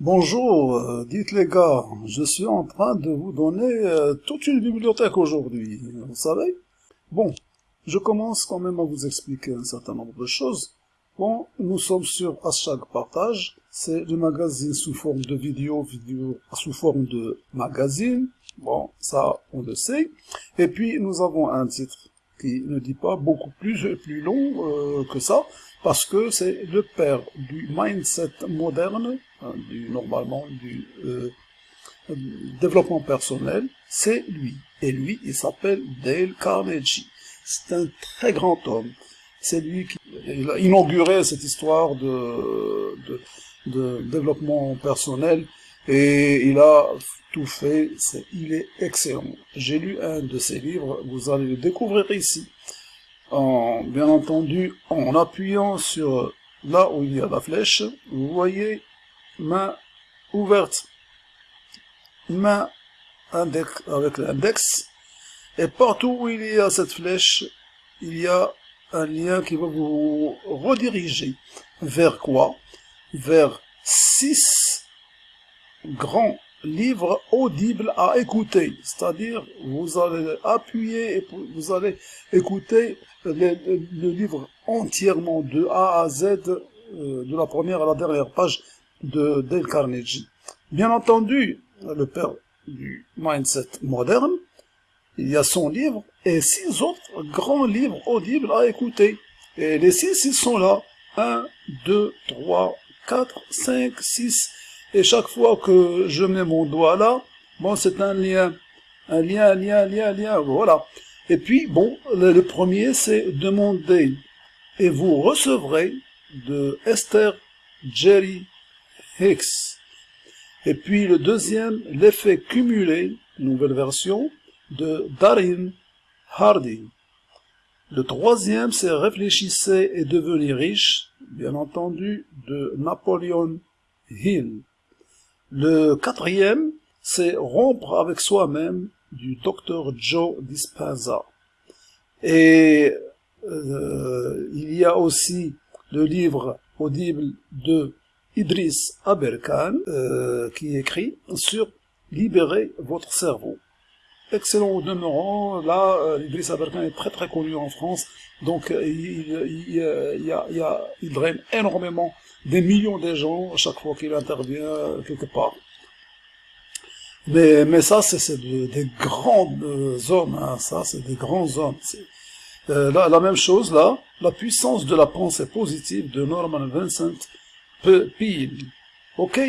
Bonjour, euh, dites les gars, je suis en train de vous donner euh, toute une bibliothèque aujourd'hui, vous savez Bon, je commence quand même à vous expliquer un certain nombre de choses. Bon, nous sommes sur Hashtag Partage, c'est le magazine sous forme de vidéo, vidéo sous forme de magazine, bon, ça on le sait. Et puis nous avons un titre qui ne dit pas beaucoup plus, plus long euh, que ça, parce que c'est le père du mindset moderne, du, normalement du euh, développement personnel, c'est lui. Et lui, il s'appelle Dale Carnegie. C'est un très grand homme. C'est lui qui a inauguré cette histoire de, développement personnel et il a tout fait, il est excellent. J'ai lu un de ses livres, vous allez le découvrir ici. En, bien entendu, en appuyant sur là où il y a la flèche, vous voyez main ouverte, main index, avec l'index, et partout où il y a cette flèche, il y a un lien qui va vous rediriger vers quoi? Vers six grands livres audibles à écouter. C'est-à-dire, vous allez appuyer et vous allez écouter le, livre entièrement de A à Z, euh, de la première à la dernière page de Dale Carnegie. Bien entendu, le père du mindset moderne, il y a son livre et six autres grands livres audibles à écouter. Et les six, ils sont là. 1, 2, 3, 4, 5, 6. Et chaque fois que je mets mon doigt là, bon, c'est un lien. Un lien, un lien, un lien, un lien, voilà. Et puis, bon, le, premier, c'est demander et vous recevrez de Esther Jerry Et puis le deuxième, l'effet cumulé, nouvelle version, de Darin Hardy. Le troisième, c'est Réfléchissez et devenez riche, bien entendu, de Napoleon Hill. Le quatrième, c'est Rompre avec soi-même du docteur Joe Dispenza. Et euh, il y a aussi le livre audible de Idriss Aberkan euh, qui écrit sur libérer votre cerveau excellent au demeurant. Là, euh, Idriss Aberkan est très très connu en France, donc euh, il, il, il, il, draine énormément des millions de gens chaque fois qu'il intervient quelque part. Mais, mais ça, c'est des grands hommes, hein, ça, c'est des grands hommes. Euh, la, la, même chose là, la puissance de la pensée positive de Norman Vincent Peale. Ok?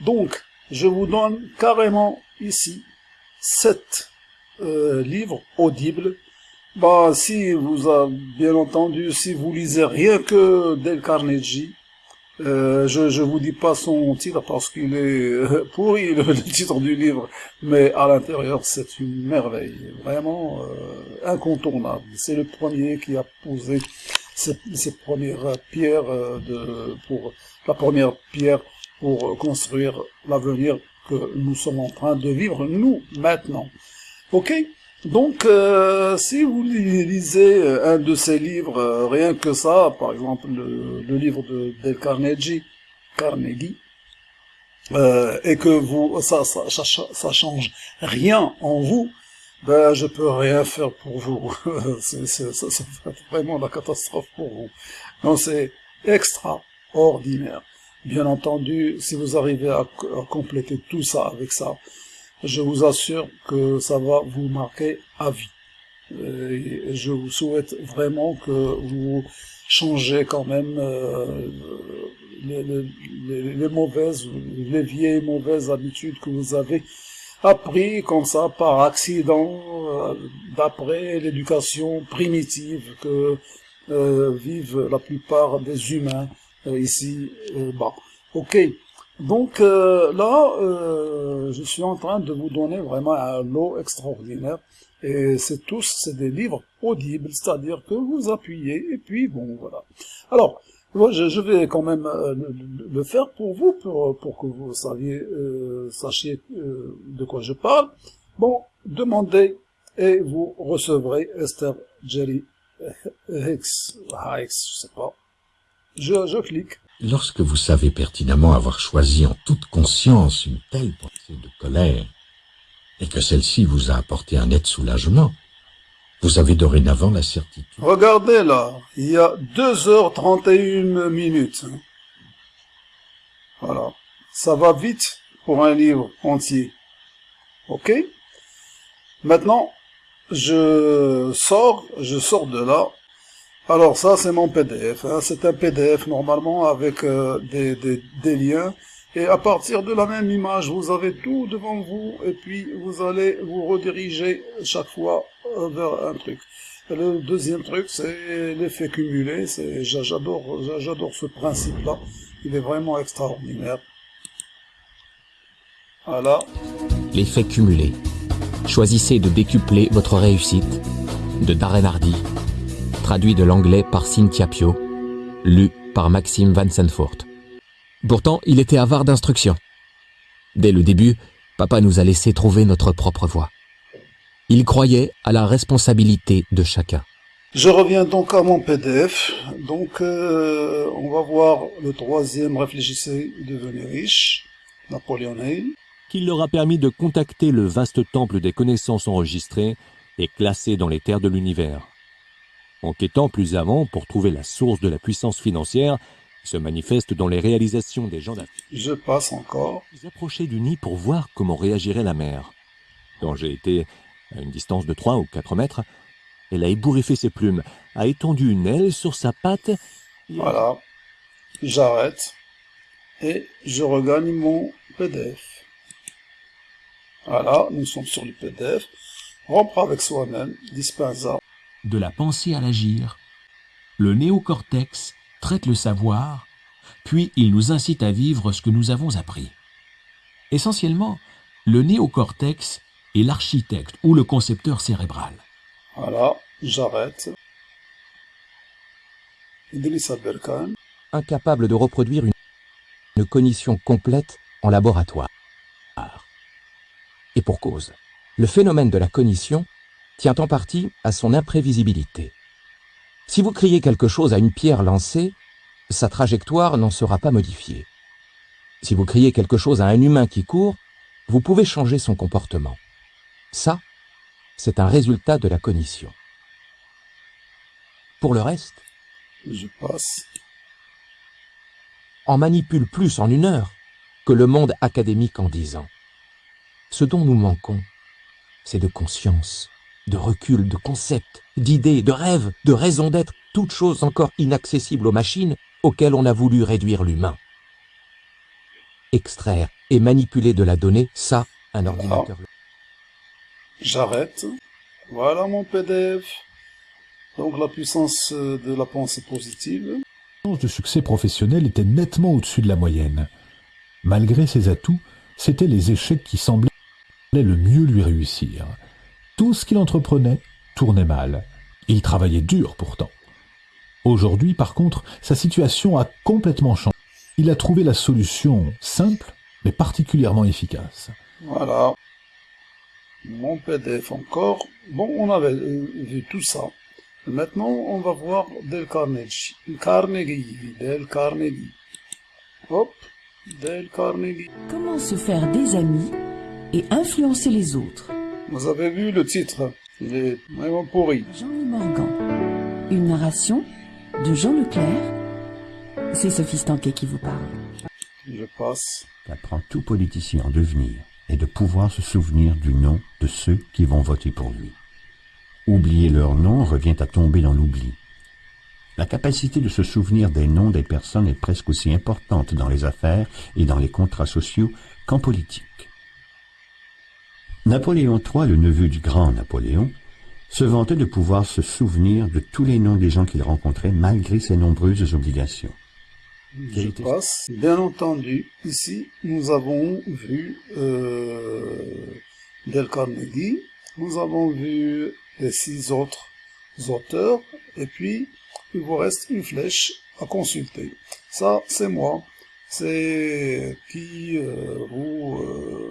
Donc, je vous donne carrément ici sept euh, livre audible. Bah, si vous avez bien entendu, si vous lisez rien que Del Carnegie, euh, je je vous dis pas son titre parce qu'il est euh, pourri le, titre du livre, mais à l'intérieur c'est une merveille, vraiment euh, incontournable. C'est le premier qui a posé ses premières pierres de pour la première pierre pour construire l'avenir que nous sommes en train de vivre nous maintenant. Ok? Donc, euh, si vous lisez euh, un de ces livres, euh, rien que ça, par exemple le, livre de Dale Carnegie, Carnegie, et que vous ça, ça, ça, change rien en vous, ben je peux rien faire pour vous. c'est vraiment la catastrophe pour vous. Donc c'est extraordinaire. Bien entendu, si vous arrivez à compléter tout ça avec ça, je vous assure que ça va vous marquer à vie. Et je vous souhaite vraiment que vous changez quand même euh, les, mauvaises, les vieilles mauvaises habitudes que vous avez appris comme ça par accident, euh, d'après l'éducation primitive que euh, vivent la plupart des humains ici bas. Ok, donc euh, là, euh, je suis en train de vous donner vraiment un lot extraordinaire. Et c'est tous, c'est des livres audibles, c'est-à-dire que vous appuyez, et puis bon, voilà. Alors, je, je vais quand même euh, le, faire pour vous, pour, que vous saviez, sachiez de quoi je parle. Bon, demandez, et vous recevrez Esther Jerry Hicks, Hicks, je sais pas. Je, je clique. Lorsque vous savez pertinemment avoir choisi en toute conscience une telle pensée de colère, et que celle-ci vous a apporté un net soulagement, vous avez dorénavant la certitude. Regardez là, il y a 2h31 minutes. Voilà. Ça va vite pour un livre entier. Ok? Maintenant, je sors, je sors de là. Alors ça, c'est mon PDF. Hein. C'est un PDF normalement avec euh, des, liens. Et à partir de la même image, vous avez tout devant vous. Et puis, vous allez vous rediriger chaque fois euh, vers un truc. le deuxième truc, c'est l'effet cumulé. J'adore ce principe-là. Il est vraiment extraordinaire. Voilà. L'effet cumulé. Choisissez de décupler votre réussite. De Darren Hardy. Traduit de l'anglais par Cynthia Pio. Lu par Maxime Van Senfort. Pourtant, il était avare d'instructions. Dès le début, papa nous a laissé trouver notre propre voie. Il croyait à la responsabilité de chacun. Je reviens donc à mon PDF. Donc, euh, on va voir le troisième Réfléchissez, devenez riche, Napoléon Hill. Qui leur a permis de contacter le vaste temple des connaissances enregistrées et classées dans les terres de l'univers. Enquêtant plus avant pour trouver la source de la puissance financière, se manifeste dans les réalisations des gens d'affaires. Je passe encore. Ils approchaient du nid pour voir comment réagirait la mer. Quand j'ai été à une distance de 3 ou 4 mètres, elle a ébouriffé ses plumes, a étendu une aile sur sa patte. Voilà. J'arrête. Et je regagne mon PDF. Voilà, nous sommes sur le PDF. Rompre avec soi-même, dispensa. De la pensée à l'agir. Le néocortex traite le savoir, puis il nous incite à vivre ce que nous avons appris. Essentiellement, le néocortex est l'architecte ou le concepteur cérébral. Voilà, j'arrête. Idrissa Berkan. Incapable de reproduire une, une cognition complète en laboratoire. Et pour cause, le phénomène de la cognition tient en partie à son imprévisibilité. Si vous criez quelque chose à une pierre lancée, sa trajectoire n'en sera pas modifiée. Si vous criez quelque chose à un humain qui court, vous pouvez changer son comportement. Ça, c'est un résultat de la cognition. Pour le reste, je passe. On manipule plus en une heure que le monde académique en dix ans. Ce dont nous manquons, c'est de conscience de recul, de concepts, d'idées, de rêves, de raisons d'être, toutes choses encore inaccessibles aux machines auxquelles on a voulu réduire l'humain. Extraire et manipuler de la donnée, ça, un ordinateur. J'arrête. Voilà mon PDF. Donc la puissance de la pensée positive. de succès professionnel était nettement au-dessus de la moyenne. Malgré ses atouts, c'étaient les échecs qui semblaient le mieux lui réussir. Tout ce qu'il entreprenait tournait mal. Il travaillait dur pourtant. Aujourd'hui, par contre, sa situation a complètement changé. Il a trouvé la solution simple, mais particulièrement efficace. Voilà. Mon PDF encore. Bon, on avait euh, vu tout ça. Maintenant, on va voir Del Carnegie. Carnegie. Del Carnegie. Hop. Del Carnegie. Comment se faire des amis et influencer les autres? Vous avez vu le titre, il est vraiment pourri. Jean-Louis Morgan. Une narration de Jean Leclerc. C'est Sophie Stanquet qui vous parle. Je passe. Qu'apprend tout politicien en devenir et de pouvoir se souvenir du nom de ceux qui vont voter pour lui. Oublier leur nom revient à tomber dans l'oubli. La capacité de se souvenir des noms des personnes est presque aussi importante dans les affaires et dans les contrats sociaux qu'en politique. Napoléon III, le neveu du grand Napoléon, se vantait de pouvoir se souvenir de tous les noms des gens qu'il rencontrait malgré ses nombreuses obligations. Je passe. Bien entendu, ici, nous avons vu euh, Del Carnegie, nous avons vu les six autres auteurs, et puis il vous reste une flèche à consulter. Ça, c'est moi. C'est qui euh, vous... Euh,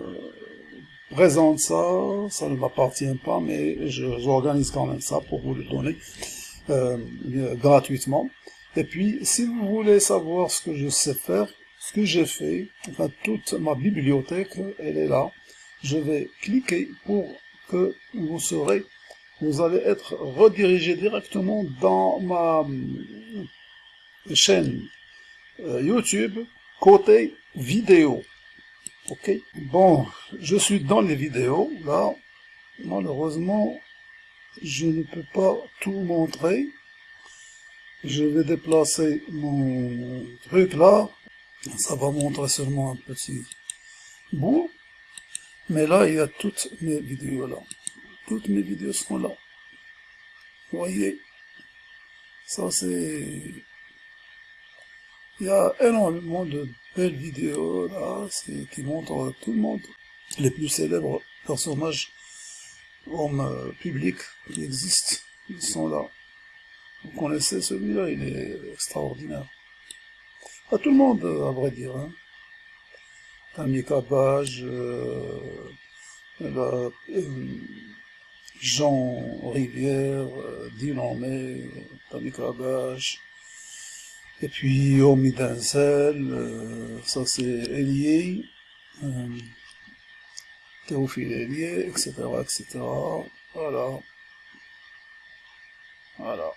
présente ça, ça ne m'appartient pas, mais j'organise quand même ça pour vous le donner euh, gratuitement. Et puis, si vous voulez savoir ce que je sais faire, ce que j'ai fait, enfin toute ma bibliothèque, elle est là. Je vais cliquer pour que vous serez, vous allez être redirigé directement dans ma euh, chaîne euh, YouTube côté vidéo. Ok Bon, je suis dans les vidéos, là. Malheureusement, je ne peux pas tout montrer. Je vais déplacer mon truc là. Ça va montrer seulement un petit bout. Mais là, il y a toutes mes vidéos là. Toutes mes vidéos sont là. Vous voyez Ça, c'est... Il y a énormément de belles vidéos là, qui montrent tout le monde. Les plus célèbres personnages hommes euh, publics qui existent, ils sont là. Vous connaissez celui-là, il est extraordinaire. À tout le monde, à vrai dire. Hein. Tamika Bage, euh, euh, Jean Rivière, euh, Dylan May, Tamika Bage, et puis Omi Denzel, ça c'est Elie, Théophile Elie, etc., etc. Voilà. Voilà.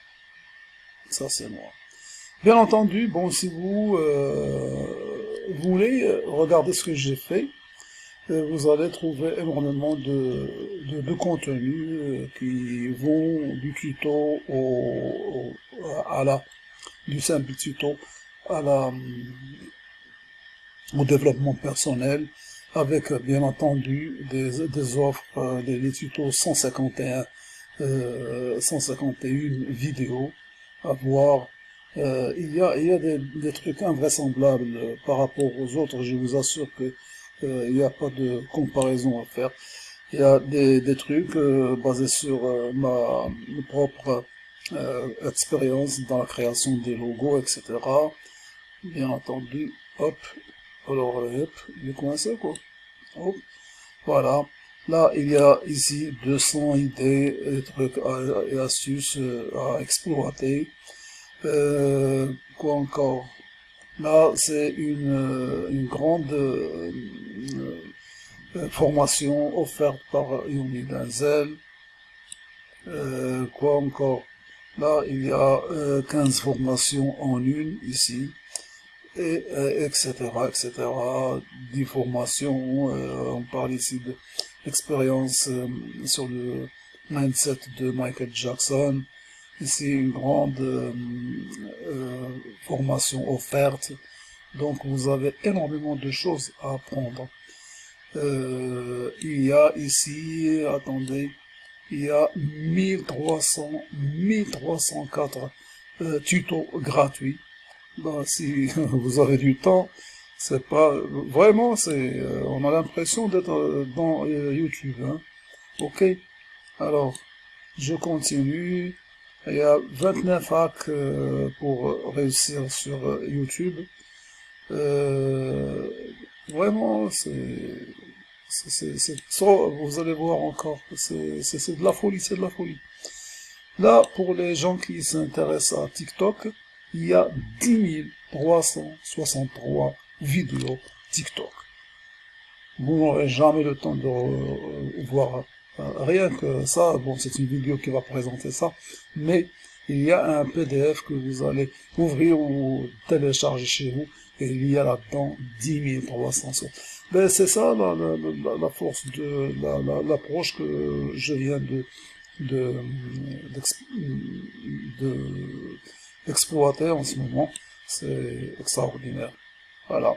Ça, c'est moi. Bien entendu, bon, si vous euh, voulez euh, regarder ce que j'ai fait, euh, vous allez trouver énormément de, de, de contenus qui vont du tuto au, à la, du simple tuto à la, au développement personnel, avec bien entendu des, des offres, des, tutos 151, 151 vidéos à voir. Euh, il y a, il y a des, des, trucs invraisemblables par rapport aux autres, je vous assure que euh, il n'y a pas de comparaison à faire. Il y a des, des trucs euh, basés sur euh, ma, propre euh, expérience dans la création des logos, etc. Bien entendu, hop, alors hop, il est coincé quoi. Hop, voilà. Là, il y a ici 200 idées et trucs et astuces à exploiter. Euh, quoi encore? Là, c'est une, une grande euh, euh, formation offerte par Yumi Denzel. quoi encore? Là, il y a 15 formations en une ici, et etc., etc. 10 formations, on parle ici de l'expérience sur le mindset de Michael Jackson, Ici, une grande euh, euh, formation offerte. Donc, vous avez énormément de choses à apprendre. Euh, il y a ici, attendez, il y a 1300, 1304 euh, tutos gratuits. Ben, si vous avez du temps, c'est pas vraiment, c'est, on a l'impression d'être dans YouTube. Hein. Ok. Alors, je continue. Il y a 29 hacks euh, pour réussir sur euh, YouTube. Euh, vraiment, c'est... Vous allez voir encore, c'est de la folie, c'est de la folie. Là, pour les gens qui s'intéressent à TikTok, il y a 10 363 vidéos TikTok. Vous n'aurez jamais le temps de voir rien que ça, bon, c'est une vidéo qui va présenter ça, mais il y a un PDF que vous allez ouvrir ou télécharger chez vous, et il y a là-dedans 10 300 Ben, c'est ça la, la, force de l'approche que je viens de de d'exploiter en ce moment. C'est extraordinaire. Voilà.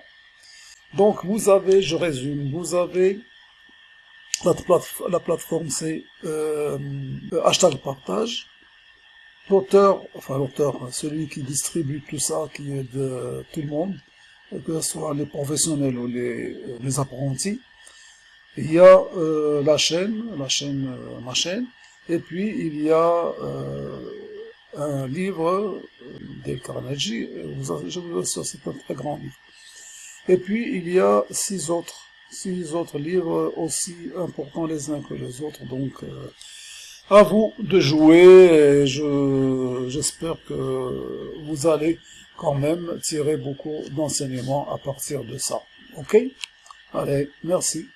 Donc vous avez, je résume, vous avez la, la plateforme, c'est euh, hashtag partage. L'auteur, enfin l'auteur, celui qui distribue tout ça, qui est de tout le monde, que ce soit les professionnels ou les, les apprentis. Il y a euh, la chaîne, la chaîne, euh, ma chaîne, et puis il y a euh, un livre des Carnegie, je vous assure, c'est un très grand livre. Et puis il y a six autres six autres livres aussi importants les uns que les autres, donc euh, À vous de jouer et je, j'espère que vous allez quand même tirer beaucoup d'enseignements à partir de ça. Ok? Allez, merci